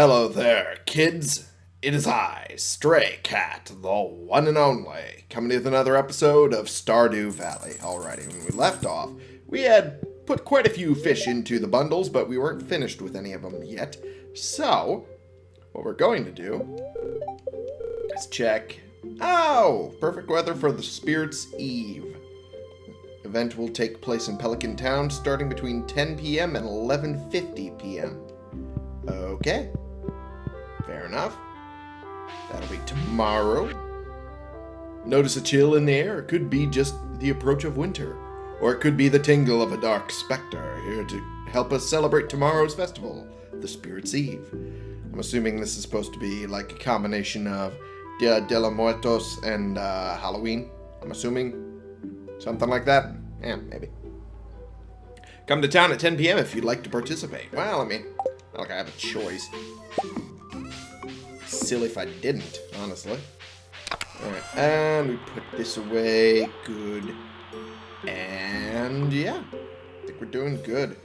Hello there, kids. It is I, Stray Cat, the one and only, coming with another episode of Stardew Valley. Alrighty, when we left off, we had put quite a few fish into the bundles, but we weren't finished with any of them yet. So, what we're going to do is check... Oh! Perfect weather for the Spirit's Eve. Event will take place in Pelican Town starting between 10 p.m. and 11.50 p.m. Okay. Fair enough. That'll be tomorrow. Notice a chill in the air. It could be just the approach of winter. Or it could be the tingle of a dark specter here to help us celebrate tomorrow's festival, the Spirit's Eve. I'm assuming this is supposed to be like a combination of Dia de los Muertos and uh, Halloween. I'm assuming something like that. Yeah, maybe. Come to town at 10 p.m. if you'd like to participate. Well, I mean, not like I have a choice. Silly if I didn't, honestly. Alright, and we put this away. Good. And yeah, I think we're doing good.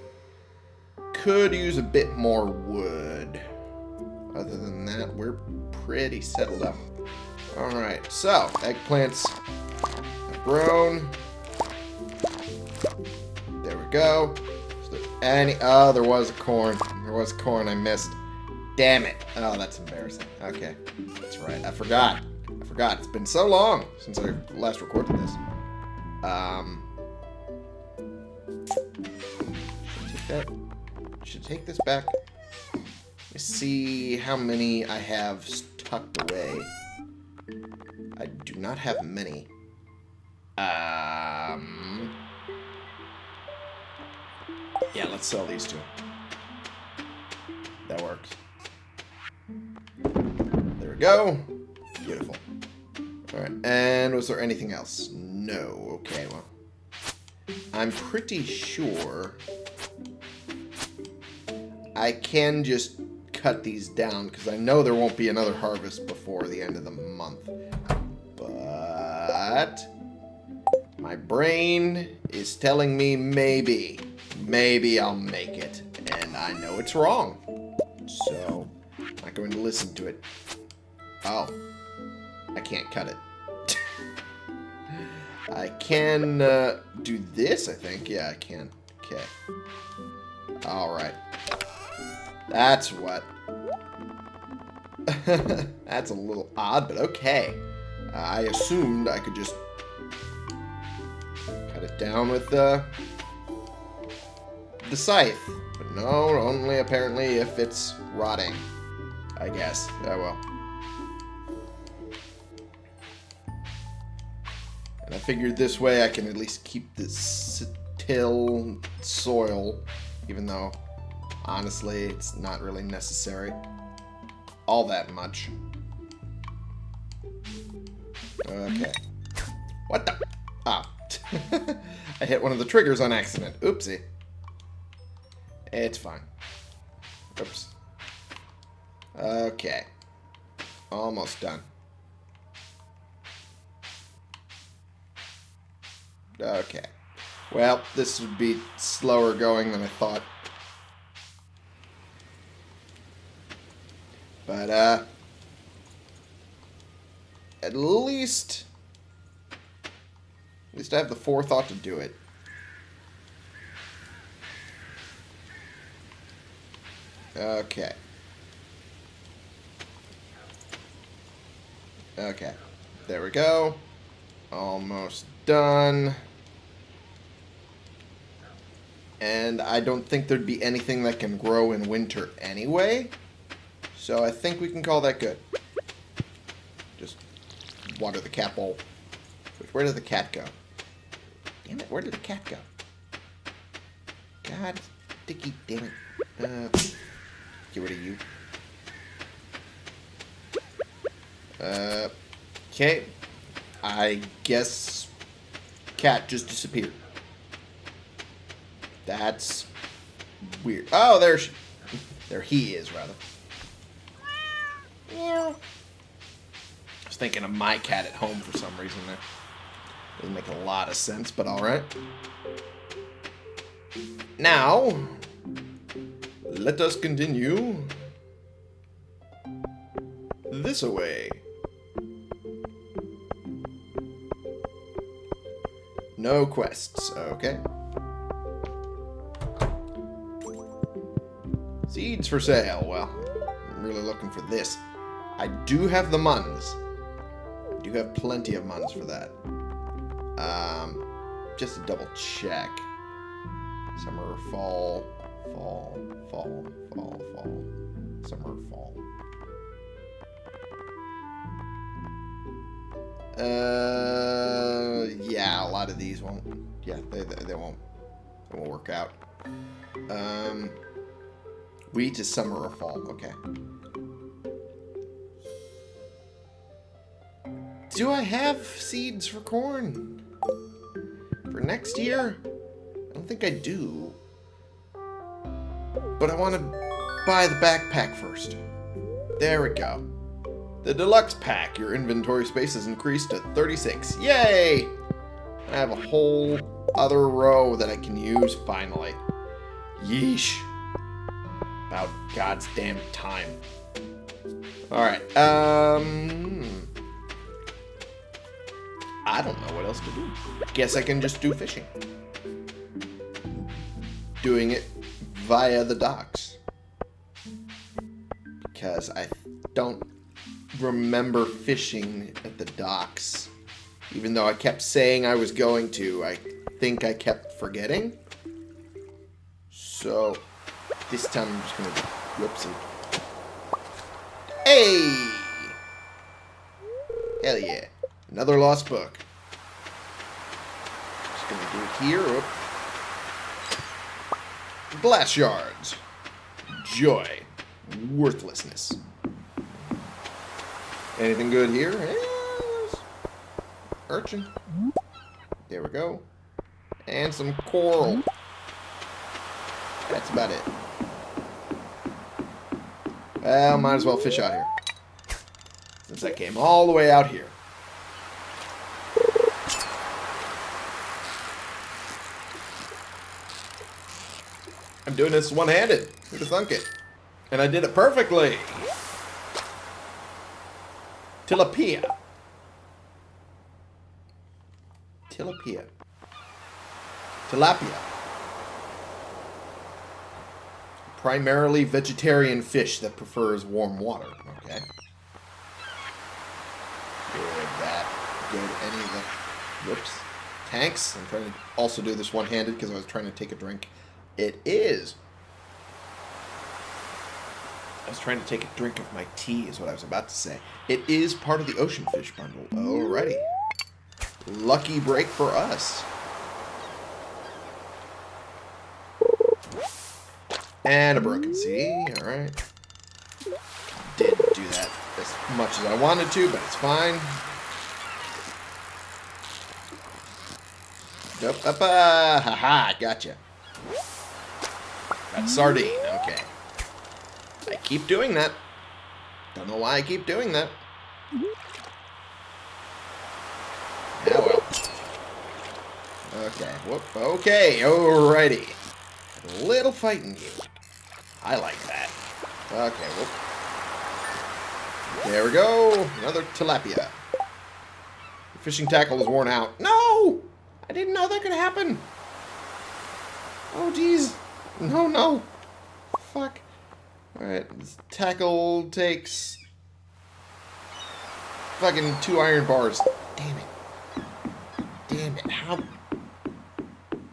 Could use a bit more wood. Other than that, we're pretty settled up. Alright, so, eggplants have grown. There we go. Any... Oh, there was a corn. There was corn I missed. Damn it. Oh, that's embarrassing. Okay. That's right. I forgot. I forgot. It's been so long since I last recorded this. Um... Should take that... Should take this back. Let me see how many I have tucked away. I do not have many. Um... Yeah, let's sell these two. That works. Go. Beautiful. Alright, and was there anything else? No. Okay, well. I'm pretty sure I can just cut these down because I know there won't be another harvest before the end of the month. But my brain is telling me maybe, maybe I'll make it. And I know it's wrong. So, I'm not going to listen to it. Oh, I can't cut it. I can uh, do this, I think. Yeah, I can. Okay. Alright. That's what. That's a little odd, but okay. Uh, I assumed I could just cut it down with the, the scythe. But no, only apparently if it's rotting. I guess. Oh well. I figured this way I can at least keep this till soil, even though honestly it's not really necessary all that much. Okay. What the? Ah. I hit one of the triggers on accident. Oopsie. It's fine. Oops. Okay. Almost done. Okay. Well, this would be slower going than I thought. But, uh... At least... At least I have the forethought to do it. Okay. Okay. There we go. Almost done. And I don't think there'd be anything that can grow in winter anyway. So I think we can call that good. Just water the cat bowl. Where did the cat go? Damn it, where did the cat go? God, Dicky, damn it. Uh, get rid of you. Uh, okay. I guess cat just disappeared. That's weird. Oh, there's there he is rather. I was thinking of my cat at home for some reason there. Doesn't make a lot of sense, but alright. Now, let us continue this away. No quests. Okay. Seeds for sale. Well, I'm really looking for this. I do have the muns. I do have plenty of muns for that. Um, just to double check. Summer, fall, fall, fall, fall, fall. Summer, fall. Uh, yeah, a lot of these won't. Yeah, they, they, they won't. It won't work out. Um, wheat is summer or fall. Okay. Do I have seeds for corn for next year? I don't think I do. But I want to buy the backpack first. There we go. The deluxe pack, your inventory space is increased to 36. Yay! I have a whole other row that I can use finally. Yeesh. About God's damn time. Alright, um... I don't know what else to do. Guess I can just do fishing. Doing it via the docks. Because I don't remember fishing at the docks. Even though I kept saying I was going to, I think I kept forgetting. So, this time I'm just to... Whoopsie. Hey! Hell yeah. Another lost book. Just to do it here. Oop. Glass shards. Joy. Worthlessness. Anything good here? Eh, yes. Urchin. There we go. And some coral. That's about it. Well, might as well fish out here. Since I came all the way out here. I'm doing this one-handed. Who'd have thunk it? And I did it perfectly. Tilapia. Tilapia. Tilapia. Primarily vegetarian fish that prefers warm water. Okay. Good, that. Good, any of the... Whoops. Tanks. I'm trying to also do this one-handed because I was trying to take a drink. It is. I was trying to take a drink of my tea, is what I was about to say. It is part of the Ocean Fish Bundle. Alrighty. Lucky break for us. And a broken sea. Alright. Didn't do that as much as I wanted to, but it's fine. Nope. Up, uh, haha, gotcha. Got sardine, okay. I keep doing that. Don't know why I keep doing that. Yeah, well. Okay, whoop, okay, alrighty. A little fighting you. I like that. Okay, whoop. There we go. Another tilapia. The fishing tackle is worn out. No! I didn't know that could happen. Oh, jeez. No, no. Fuck. Alright, tackle takes... Fucking two iron bars. Damn it. Damn it. How...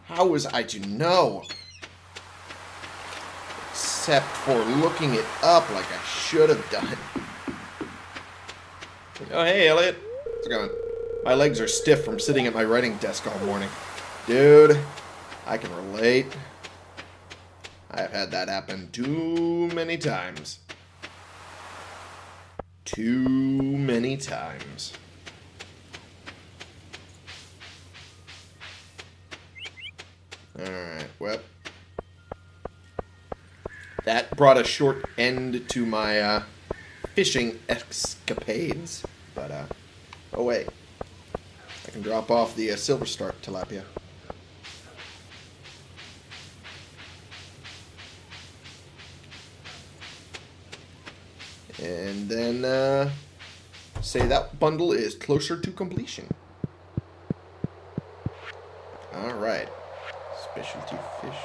How was I to know? Except for looking it up like I should have done. Oh, hey, Elliott. How's it going? My legs are stiff from sitting at my writing desk all morning. Dude, I can relate. I've had that happen too many times. Too many times. Alright, well. That brought a short end to my uh, fishing escapades. But, uh, oh wait. I can drop off the uh, silver star tilapia. And then uh, say that bundle is closer to completion. Alright. Specialty fish.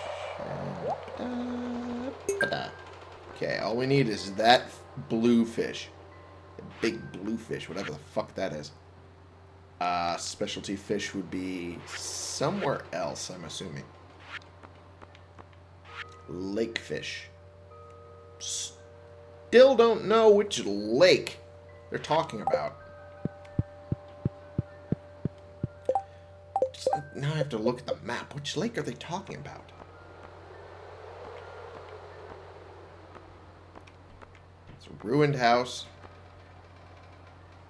Okay, all we need is that blue fish. The big blue fish, whatever the fuck that is. Uh, specialty fish would be somewhere else, I'm assuming. Lake fish. Still don't know which lake they're talking about. Now I have to look at the map. Which lake are they talking about? It's a ruined house.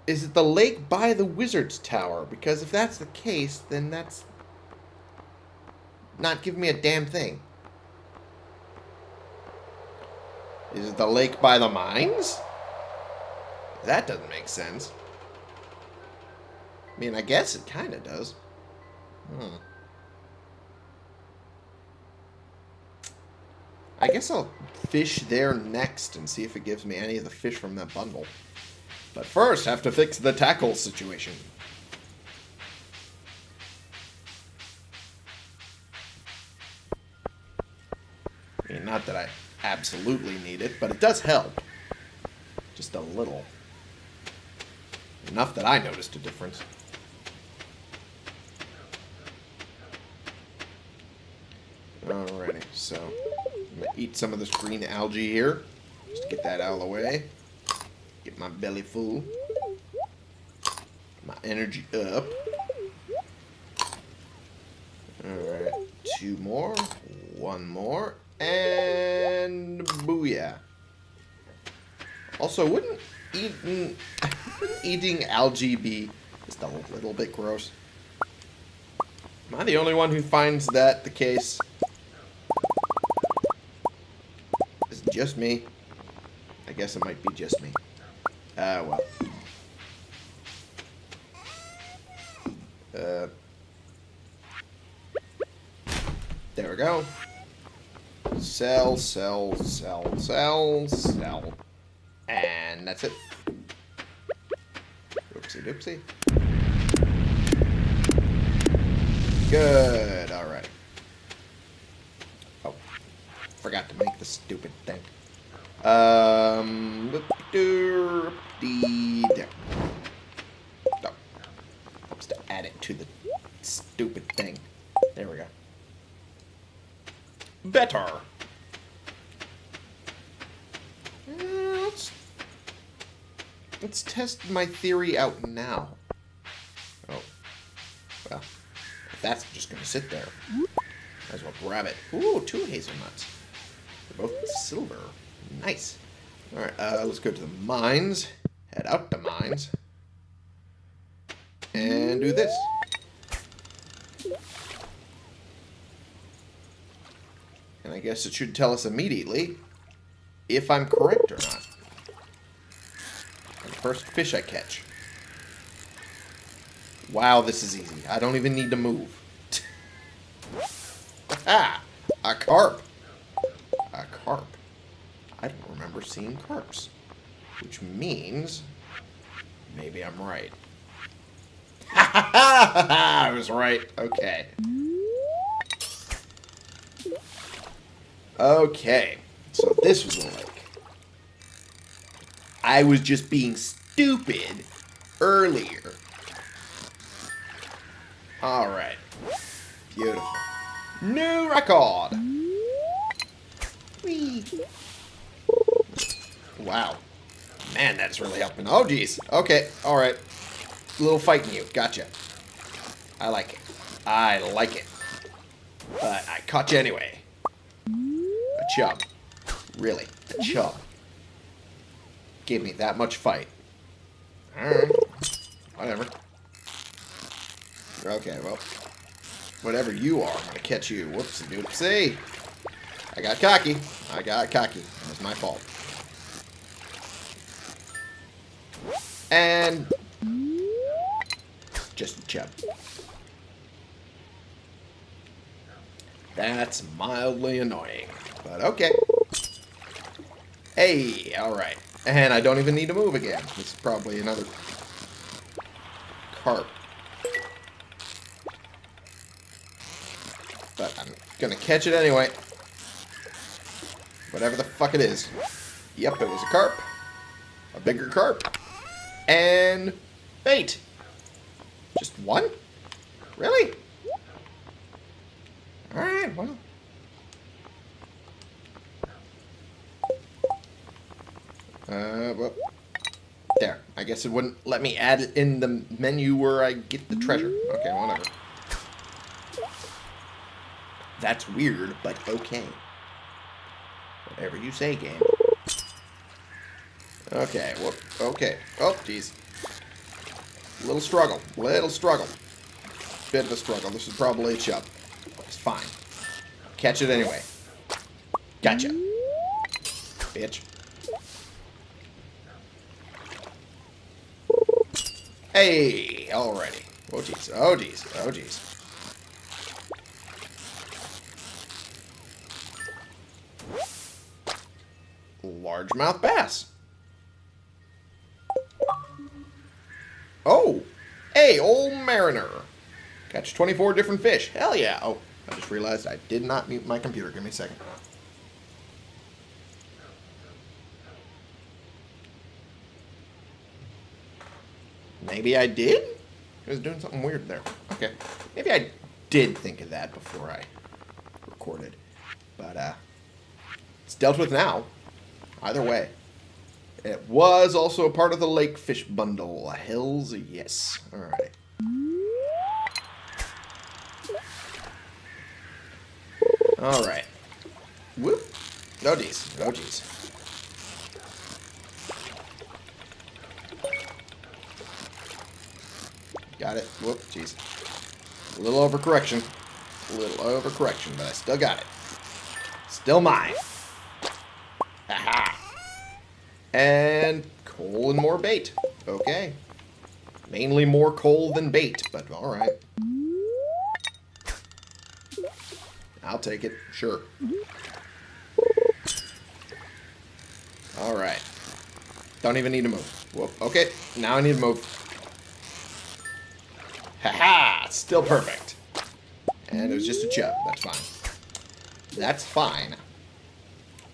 Is it the lake by the wizard's tower? Because if that's the case, then that's not giving me a damn thing. Is it the lake by the mines? That doesn't make sense. I mean, I guess it kind of does. Hmm. I guess I'll fish there next and see if it gives me any of the fish from that bundle. But first, I have to fix the tackle situation. I mean, not that I absolutely need it, but it does help. Just a little. Enough that I noticed a difference. Alrighty, so I'm gonna eat some of this green algae here. Just get that out of the way. Get my belly full. My energy up. Alright, two more. One more. And booyah. Also, wouldn't eating, eating algae be just a little bit gross? Am I the only one who finds that the case? Just me? I guess it might be just me. Ah, uh, well. Uh, there we go. Sell, sell, sell, sell, sell. And that's it. Oopsie doopsie. Good, alright. Oh, forgot to make the stupid thing. Um, there. No. Just to add it to the stupid thing. There we go. Better. Let's, let's test my theory out now. Oh. Well, that's just going to sit there, might as well grab it. Ooh, two hazelnuts. They're both silver. Nice. Alright, uh, let's go to the mines. Head out to mines. And do this. And I guess it should tell us immediately if I'm correct or not. The first fish I catch. Wow, this is easy. I don't even need to move. ah! A carp. Carp. I don't remember seeing carps. Which means... Maybe I'm right. I was right. Okay. Okay. So this was lake. I was just being stupid earlier. Alright. Beautiful. New record! Wow. Man, that's really helping. Oh, jeez. Okay, alright. A little fighting you. Gotcha. I like it. I like it. But I caught you anyway. A chub. Really, a chub. Gave me that much fight. Alright. Whatever. Okay, well. Whatever you are, I'm gonna catch you. Whoopsie doopsie. I got cocky. I got cocky. It was my fault. And... Just a chub. That's mildly annoying. But okay. Hey, alright. And I don't even need to move again. This is probably another carp. But I'm gonna catch it anyway. Whatever the fuck it is. Yep, it was a carp. A bigger carp. And bait. Just one? Really? Alright, well. Uh, well. There. I guess it wouldn't let me add it in the menu where I get the treasure. Okay, whatever. That's weird, but okay. Whatever you say, game. Okay, whoop. Okay. Oh, jeez. Little struggle. Little struggle. Bit of a struggle. This is probably a chub. It's fine. Catch it anyway. Gotcha. Bitch. Hey, already. Oh, jeez. Oh, jeez. Oh, jeez. Largemouth bass. Oh! Hey, old mariner. Catch 24 different fish. Hell yeah. Oh, I just realized I did not mute my computer. Give me a second. Maybe I did? I was doing something weird there. Okay. Maybe I did think of that before I recorded. But, uh, it's dealt with now. Either way. It was also a part of the lake fish bundle. Hells yes. Alright. Alright. Whoop. Oh geez. Oh geez. Got it. Whoop. Jeez. A little overcorrection. A little overcorrection, but I still got it. Still mine. And coal and more bait. Okay. Mainly more coal than bait, but alright. I'll take it. Sure. Alright. Don't even need to move. Whoop. Okay, now I need to move. Haha! -ha! Still perfect. And it was just a chub. That's fine. That's fine.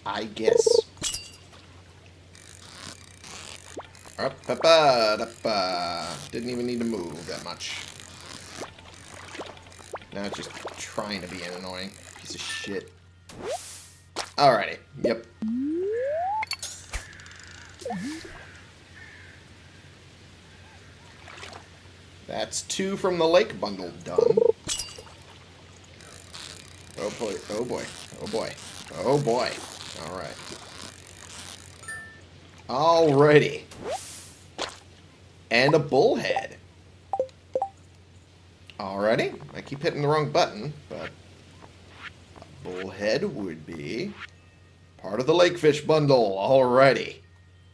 I guess. Up, up, up, up, Didn't even need to move that much. Now it's just trying to be an annoying piece of shit. Alrighty. Yep. That's two from the lake bundle done. Oh boy, oh boy, oh boy, oh boy. Alright. Alrighty. And a bullhead. Alrighty. I keep hitting the wrong button, but a bullhead would be part of the lakefish bundle. Alrighty.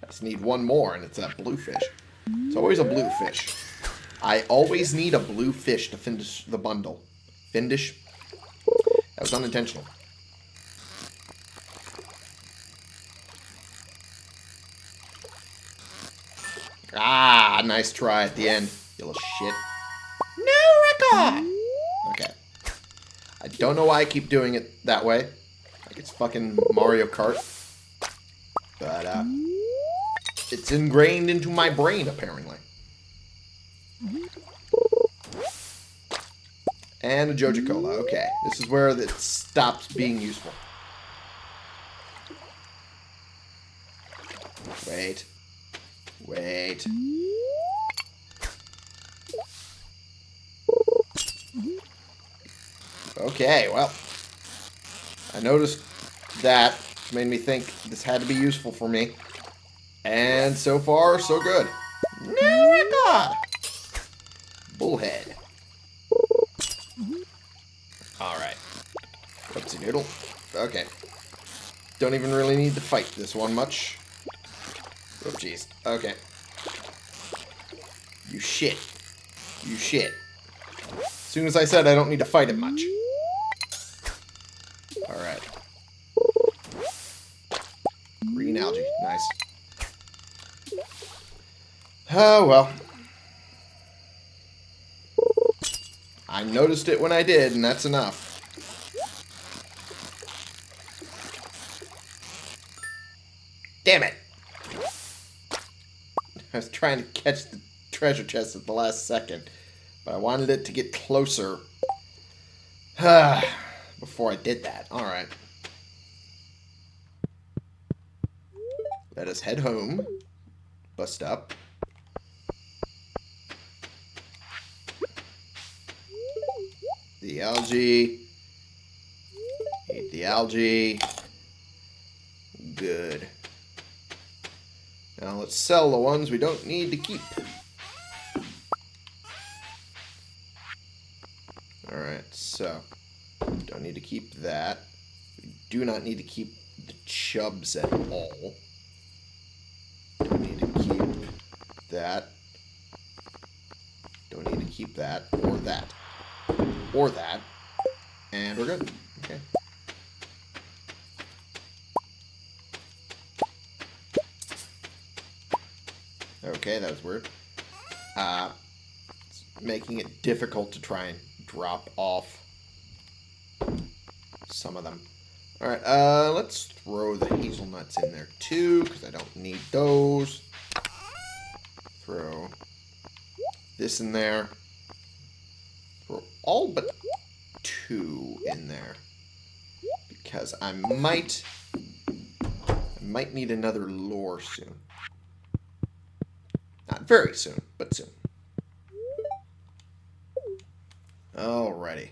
I just need one more, and it's that bluefish. It's always a bluefish. I always need a blue fish to finish the bundle. Finish? That was unintentional. Ah, nice try at the end, you little shit. No record! Okay. I don't know why I keep doing it that way. Like it's fucking Mario Kart. But, uh, it's ingrained into my brain, apparently. And a Joja Cola. Okay. This is where it stops being useful. Wait. Wait. Okay, well. I noticed that. Made me think this had to be useful for me. And so far, so good. No record! Bullhead. Alright. Whoopsie noodle. Okay. Don't even really need to fight this one much. Oh, jeez. Okay. You shit. You shit. As soon as I said I don't need to fight it much. Oh, well. I noticed it when I did, and that's enough. Damn it! I was trying to catch the treasure chest at the last second, but I wanted it to get closer ah, before I did that. Alright. Let us head home. Bust up. The algae. Eat the algae. Good. Now let's sell the ones we don't need to keep. Alright, so don't need to keep that. We do not need to keep the chubs at all. Don't need to keep that. Don't need to keep that or that. Or that. And we're good. Okay. Okay, that was weird. Uh, making it difficult to try and drop off some of them. Alright, uh, let's throw the hazelnuts in there too, because I don't need those. Throw this in there. All but two in there. Because I might... I might need another lore soon. Not very soon, but soon. Alrighty.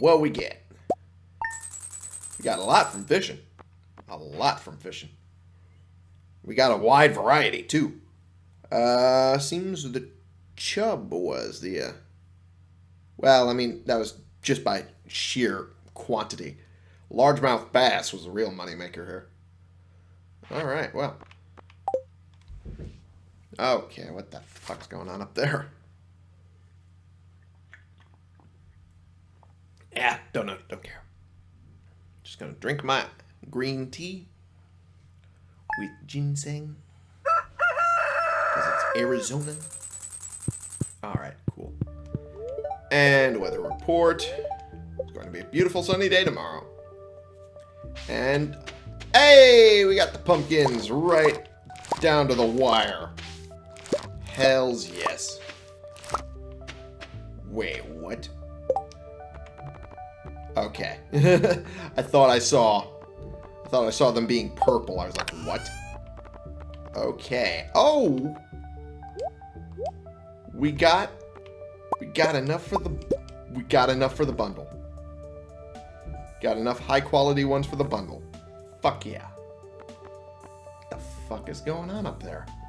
What we get? We got a lot from fishing. A lot from fishing. We got a wide variety, too. Uh, seems the chub was the, uh... Well, I mean, that was just by sheer quantity. Largemouth bass was the real moneymaker here. Alright, well. Okay, what the fuck's going on up there? Yeah, don't know, don't care. Just gonna drink my green tea with ginseng. Because it's Arizona. Alright, cool. And weather report. It's going to be a beautiful sunny day tomorrow. And, hey, we got the pumpkins right down to the wire. Hells yes. Wait, what? Okay. I thought I saw... I thought I saw them being purple. I was like, what? Okay. Oh! We got... We got enough for the... We got enough for the bundle. Got enough high-quality ones for the bundle. Fuck yeah. What the fuck is going on up there?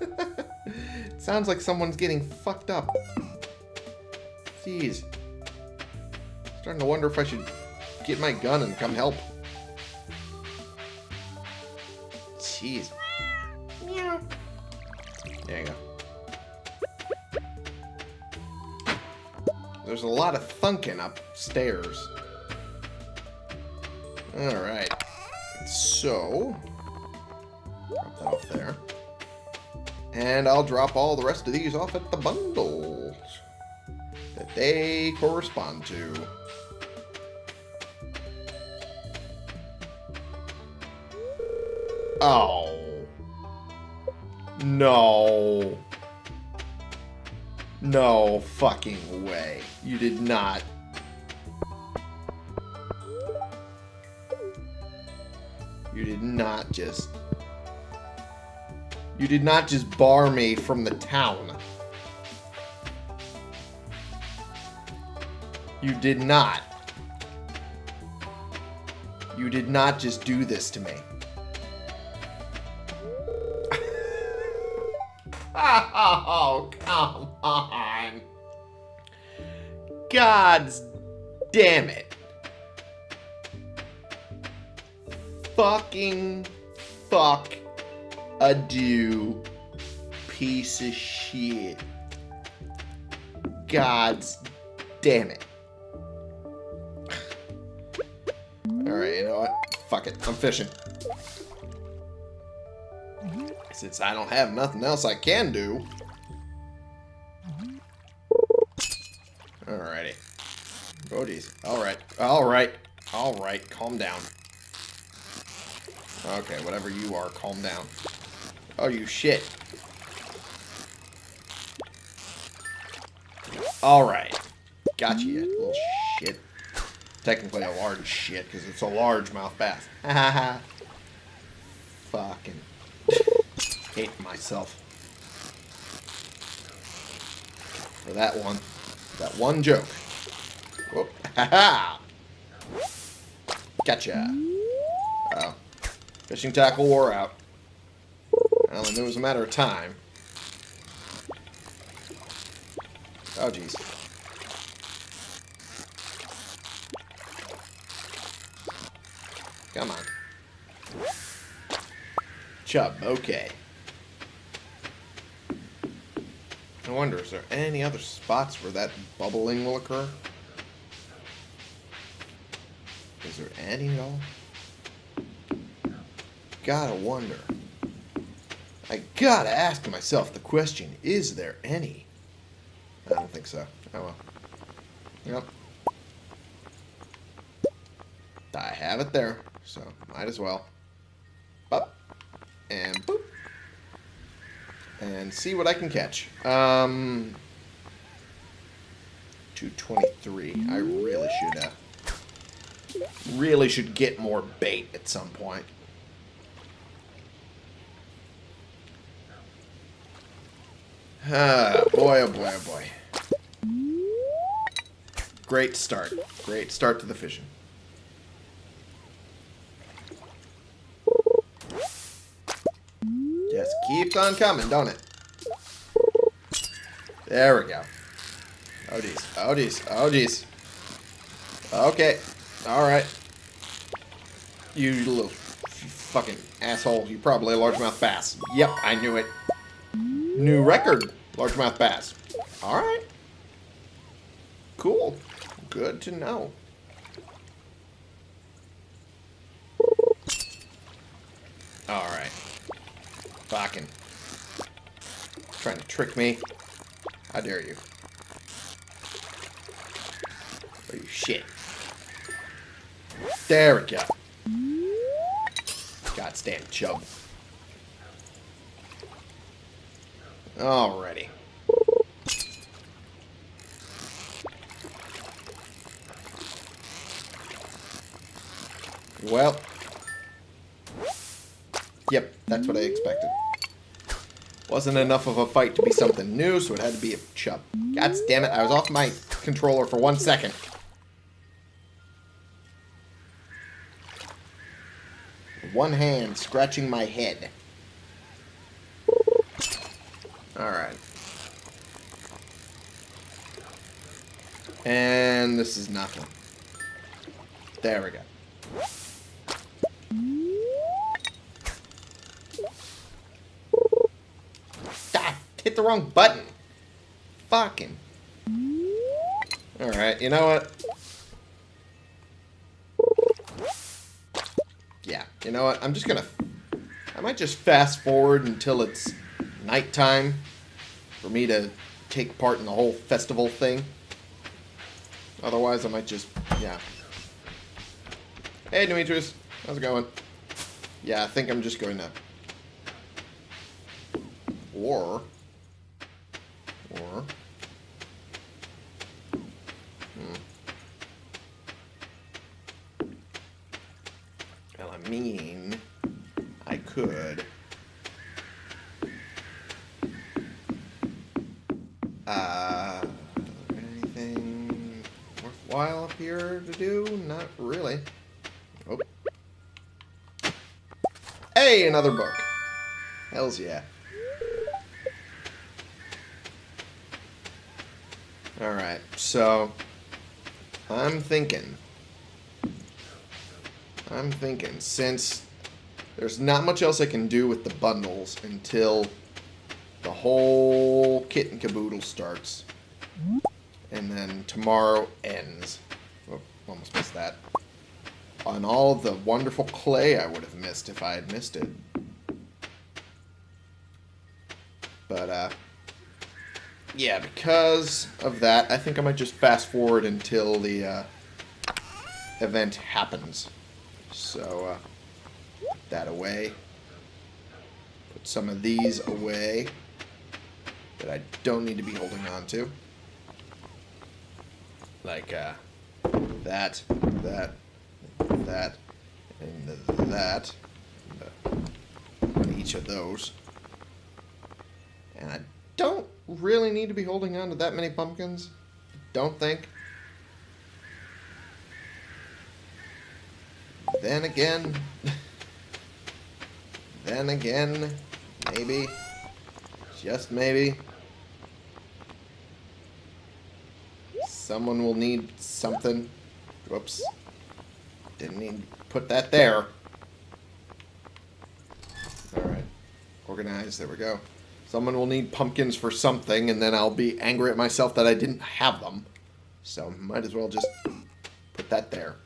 it sounds like someone's getting fucked up. Jeez. Starting to wonder if I should get my gun and come help. Jeez. A lot of thunking upstairs. Alright. So, drop that off there. And I'll drop all the rest of these off at the bundles that they correspond to. Oh. No. No fucking way. You did not. You did not just... You did not just bar me from the town. You did not. You did not just do this to me. oh, come God's damn it. Fucking fuck a do piece of shit. God's damn it. Alright, you know what? Fuck it. I'm fishing. Since I don't have nothing else I can do. Alright. Alright. Calm down. Okay, whatever you are, calm down. Oh, you shit. Alright. Got you, little shit. Technically a large shit, because it's a largemouth bass. Ha. Fucking hate myself. For that one. That one joke. Whoop. Ha! Gotcha. Oh. Fishing tackle wore out. Well, it was a matter of time. Oh, jeez. Come on. Chub, okay. I wonder, is there any other spots where that bubbling will occur? Any at all? Gotta wonder. I gotta ask myself the question, is there any? I don't think so. Oh well. Yep. I have it there, so might as well. Up. And boop. And see what I can catch. Um, 223. I really should, uh, really should get more bait at some point. Ah, boy, oh boy, oh boy. Great start. Great start to the fishing. Just keeps on coming, don't it? There we go. Oh, geez. Oh, geez. Oh, geez. Okay. Alright. You little fucking asshole. You're probably a largemouth bass. Yep, I knew it. New record. Largemouth bass. Alright. Cool. Good to know. Alright. Fucking. Trying to trick me. How dare you. Oh, you shit. There we go. God damn chub. Alrighty. Well. Yep, that's what I expected. Wasn't enough of a fight to be something new, so it had to be a chub. God damn it, I was off my controller for one second. One hand scratching my head. Alright. And this is nothing. There we go. Ah, hit the wrong button. Fucking. Alright, you know what? You know what? I'm just gonna... I might just fast forward until it's nighttime for me to take part in the whole festival thing. Otherwise, I might just, yeah. Hey, Demetrius. How's it going? Yeah, I think I'm just going to... Or... Or... Hmm. Well, I mean... I could... Uh... Anything worthwhile up here to do? Not really. Oh. Hey, another book. Hells yeah. Alright, so... I'm thinking... I'm thinking, since there's not much else I can do with the bundles until the whole kit and caboodle starts. And then tomorrow ends. Oh, almost missed that. On all the wonderful clay I would have missed if I had missed it. But, uh, yeah, because of that, I think I might just fast forward until the uh, event happens. So, uh, put that away. Put some of these away that I don't need to be holding on to. Like, uh, that, that, that, and that. On each of those. And I don't really need to be holding on to that many pumpkins. Don't think. Then again, then again, maybe, just maybe, someone will need something. Whoops. Didn't need to put that there. Alright. Organize, there we go. Someone will need pumpkins for something, and then I'll be angry at myself that I didn't have them. So, might as well just put that there.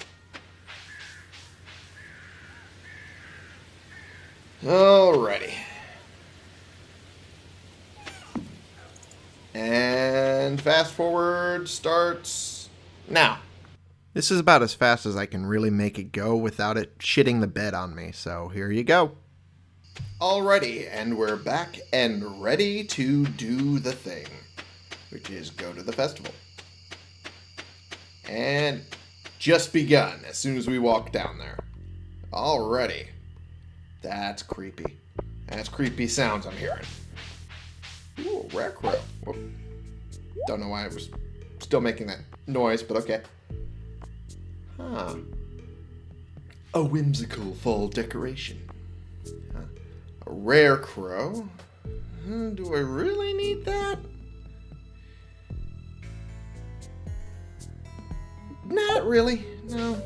Alrighty. And fast forward starts now. This is about as fast as I can really make it go without it shitting the bed on me, so here you go. Alrighty, and we're back and ready to do the thing, which is go to the festival. And just begun as soon as we walk down there. Alrighty. That's creepy. That's creepy sounds I'm hearing. Ooh, rare crow. Whoop. Don't know why I was still making that noise, but okay. Huh. A whimsical fall decoration. Huh. A rare crow. Hmm, do I really need that? Not really. No.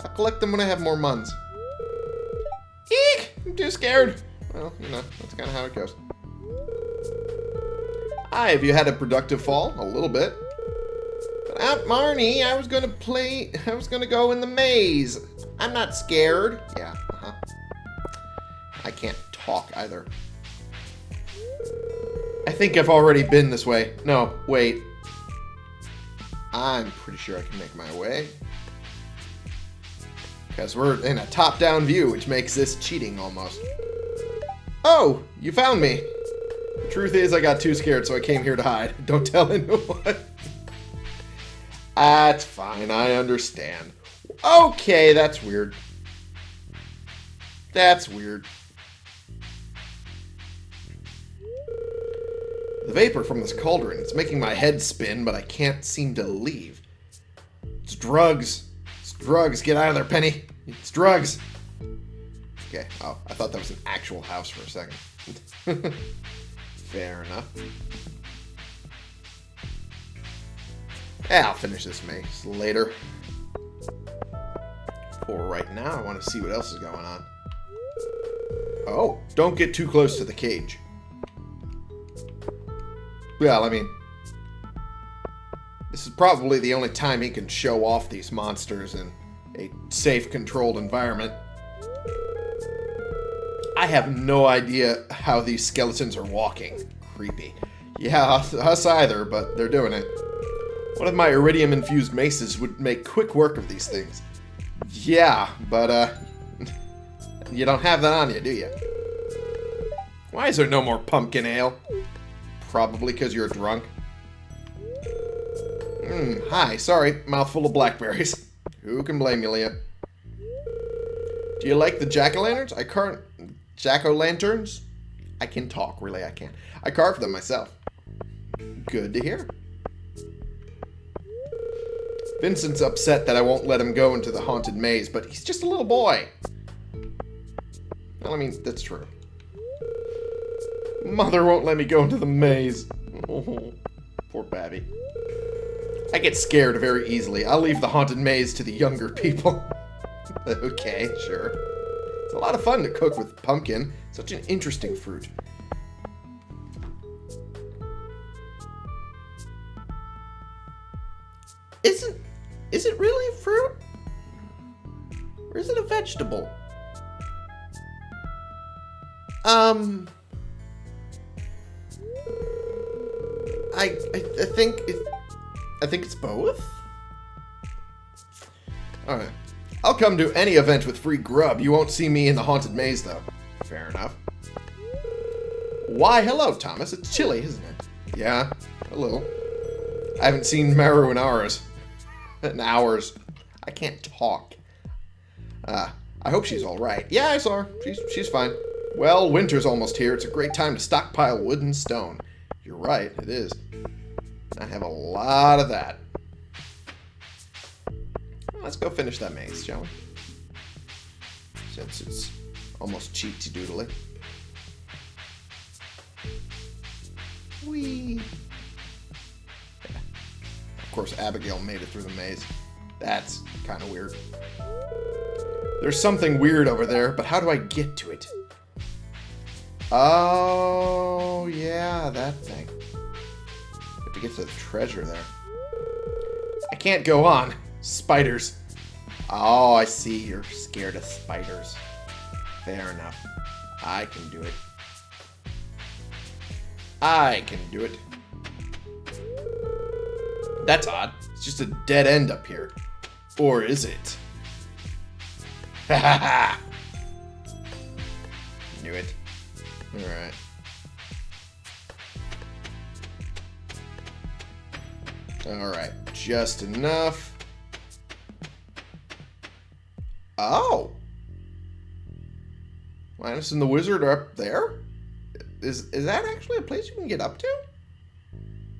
I'll collect them when I have more muns. Too scared. Well, you know, that's kind of how it goes. Hi, have you had a productive fall? A little bit. But Aunt Marnie, I was gonna play, I was gonna go in the maze. I'm not scared. Yeah, uh-huh. I can't talk either. I think I've already been this way. No, wait. I'm pretty sure I can make my way. Because we're in a top-down view, which makes this cheating almost. Oh, you found me. The truth is, I got too scared, so I came here to hide. Don't tell anyone. That's fine, I understand. Okay, that's weird. That's weird. The vapor from this cauldron, it's making my head spin, but I can't seem to leave. It's drugs. It's drugs. Get out of there, Penny. It's drugs. Okay. Oh, I thought that was an actual house for a second. Fair enough. Yeah, I'll finish this maze later. For right now, I want to see what else is going on. Oh, don't get too close to the cage. Well, I mean, this is probably the only time he can show off these monsters in a safe, controlled environment. I have no idea how these skeletons are walking. Creepy. Yeah, us either, but they're doing it. One of my iridium-infused maces would make quick work of these things. Yeah, but, uh... You don't have that on you, do you? Why is there no more pumpkin ale? Probably because you're drunk. Hmm, hi, sorry, mouthful of blackberries. Who can blame you, Leah? Do you like the jack-o'-lanterns? I can't... Jack-o'-lanterns? I can talk, really, I can. I carved them myself. Good to hear. Vincent's upset that I won't let him go into the haunted maze, but he's just a little boy. Well, I mean, that's true. Mother won't let me go into the maze. Poor Babby. I get scared very easily. I'll leave the haunted maze to the younger people. okay, sure. It's a lot of fun to cook with pumpkin. Such an interesting fruit. Isn't... Is it really a fruit? Or is it a vegetable? Um... I, I, I think it, think it's both. Alright. I'll come to any event with free grub. You won't see me in the haunted maze, though. Fair enough. Why, hello, Thomas. It's chilly, isn't it? Yeah, a little. I haven't seen Maru in hours. in hours. I can't talk. Uh, I hope she's alright. Yeah, I saw her. She's, she's fine. Well, winter's almost here. It's a great time to stockpile wood and stone. You're right, it is. I have a lot of that. Let's go finish that maze, shall we? Since it's almost cheaty doodly. Whee! Yeah. Of course, Abigail made it through the maze. That's kind of weird. There's something weird over there, but how do I get to it? Oh, yeah, that thing. To get to the treasure there. I can't go on. Spiders. Oh, I see. You're scared of spiders. Fair enough. I can do it. I can do it. That's odd. It's just a dead end up here. Or is it? Ha ha ha! Knew it. Alright. Alright, just enough. Oh! Linus and the Wizard are up there? Is, is that actually a place you can get up to?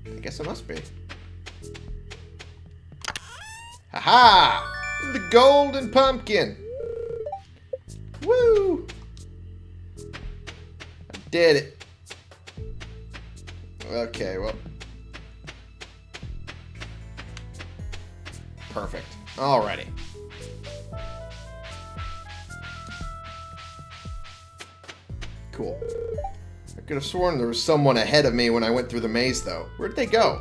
I guess it must be. Haha! -ha! The golden pumpkin! Woo! I did it. Okay, well. Perfect. Alrighty. Cool. I could have sworn there was someone ahead of me when I went through the maze, though. Where'd they go?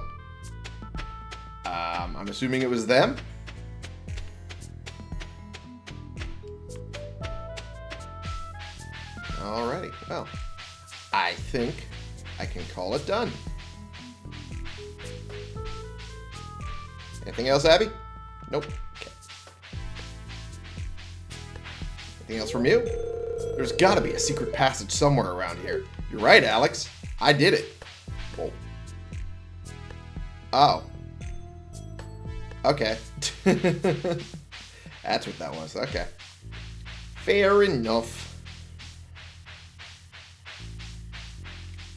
Um, I'm assuming it was them? Alrighty, well, I think I can call it done. Anything else, Abby? Nope. Okay. Anything else from you? There's gotta be a secret passage somewhere around here. You're right, Alex. I did it. Whoa. Oh. Okay. That's what that was. Okay. Fair enough.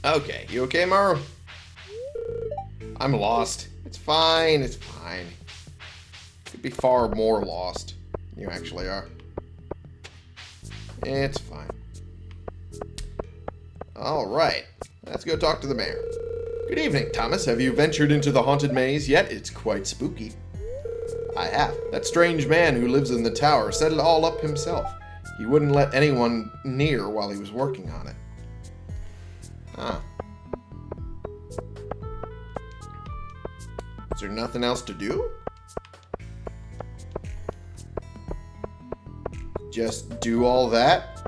Okay, you okay, Maru? I'm lost. It's fine, it's fine. Be far more lost. You actually are. It's fine. Alright, let's go talk to the mayor. Good evening, Thomas. Have you ventured into the haunted maze yet? It's quite spooky. I have. That strange man who lives in the tower set it all up himself. He wouldn't let anyone near while he was working on it. Huh. Is there nothing else to do? Just do all that?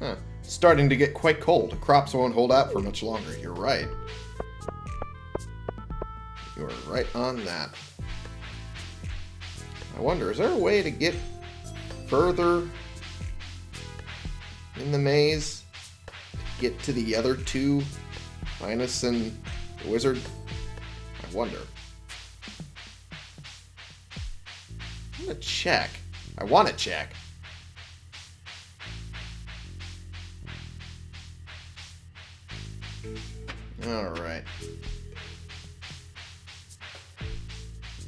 Huh. starting to get quite cold. Crops won't hold out for much longer. You're right. You're right on that. I wonder, is there a way to get further in the maze? To get to the other two? And the wizard? I wonder. Gonna check. I want to check. Alright.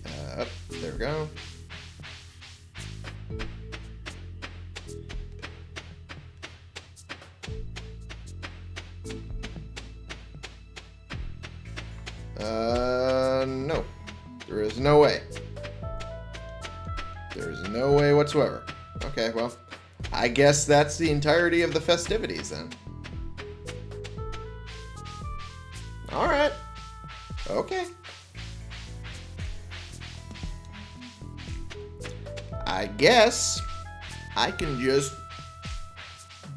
Uh, there we go. I guess that's the entirety of the festivities then. Alright. Okay. I guess I can just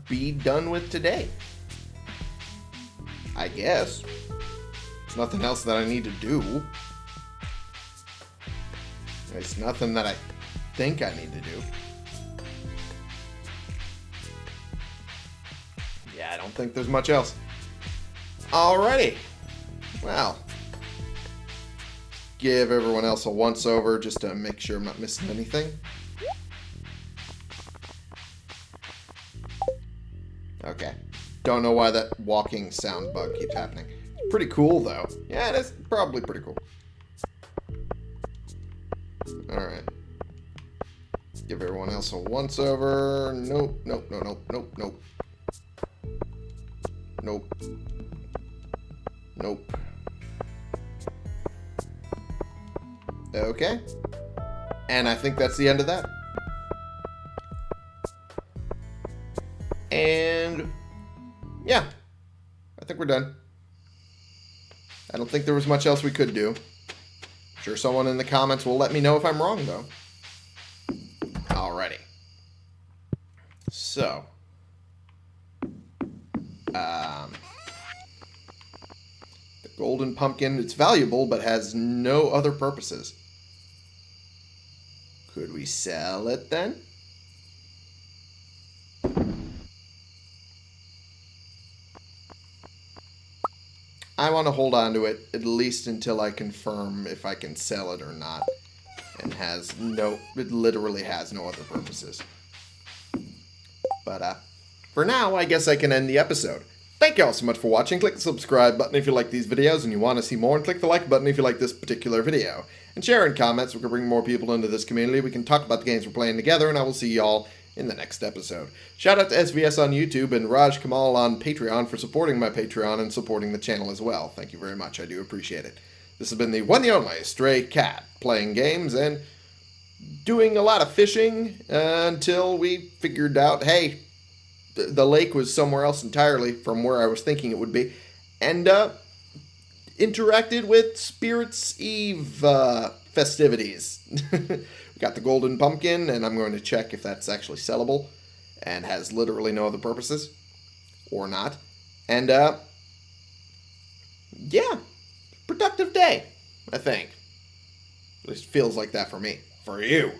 be done with today. I guess. There's nothing else that I need to do. There's nothing that I think I need to do. Don't think there's much else. Alrighty. Well. Give everyone else a once over just to make sure I'm not missing anything. Okay. Don't know why that walking sound bug keeps happening. Pretty cool, though. Yeah, it is probably pretty cool. Alright. Give everyone else a once over. Nope, nope, no, nope, nope, nope. Nope. Nope. Okay. And I think that's the end of that. And yeah, I think we're done. I don't think there was much else we could do. I'm sure someone in the comments will let me know if I'm wrong, though. Alrighty. So. Um, the golden pumpkin, it's valuable, but has no other purposes. Could we sell it then? I want to hold on to it at least until I confirm if I can sell it or not. And has no, it literally has no other purposes. But uh, for now, I guess I can end the episode. Thank you all so much for watching. Click the subscribe button if you like these videos and you want to see more, and click the like button if you like this particular video. And share in comments, we can bring more people into this community. We can talk about the games we're playing together, and I will see y'all in the next episode. Shout out to SVS on YouTube and Raj Kamal on Patreon for supporting my Patreon and supporting the channel as well. Thank you very much. I do appreciate it. This has been the one and only Stray Cat, playing games and doing a lot of fishing until we figured out, hey, th the lake was somewhere else entirely from where I was thinking it would be. And uh, interacted with Spirits Eve uh, festivities. We got the golden pumpkin, and I'm going to check if that's actually sellable and has literally no other purposes or not. And, uh, yeah, productive day, I think. At least feels like that for me. For you.